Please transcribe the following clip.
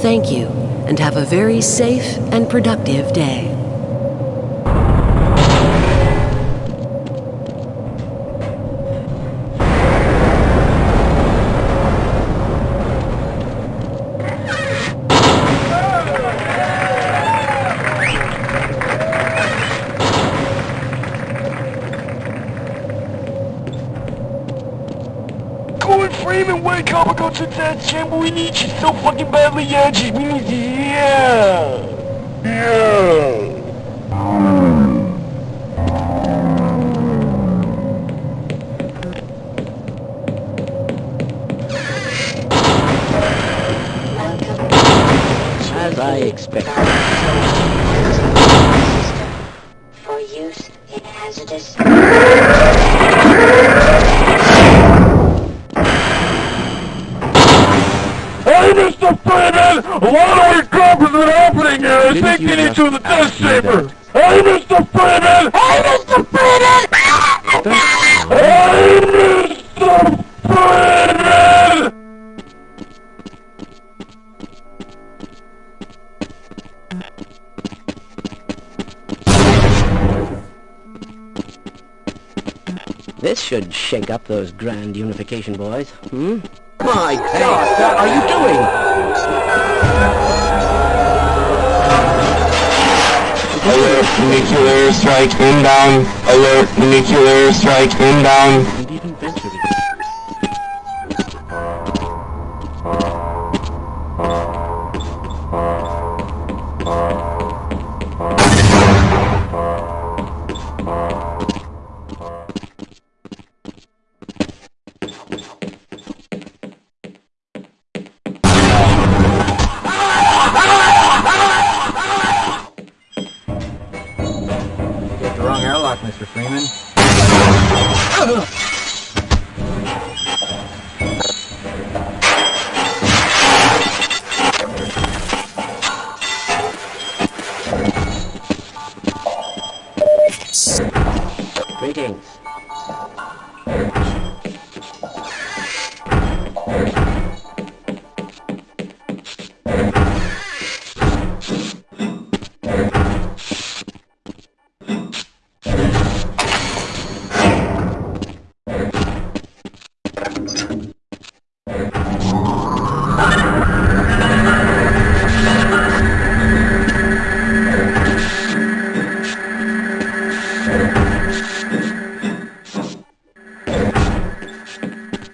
Thank you, and have a very safe and productive day. Corey Freeman, wake up and go to that chamber. We need you so fucking badly, yeah. Just, we need you, yeah. Yeah. As I expected. For use in hazardous lot of incompetent is happening here. I Didn't think you you need to in the test ask me chamber. that? Hey, Mr. Freeman! Hey, Mr. Freeman! Hey, Mr. Freeman! This should shake up those grand unification boys. Hmm? My God, what are you doing? Alert nuclear strike inbound. Alert nuclear strike inbound. you Mr. Freeman. Greetings.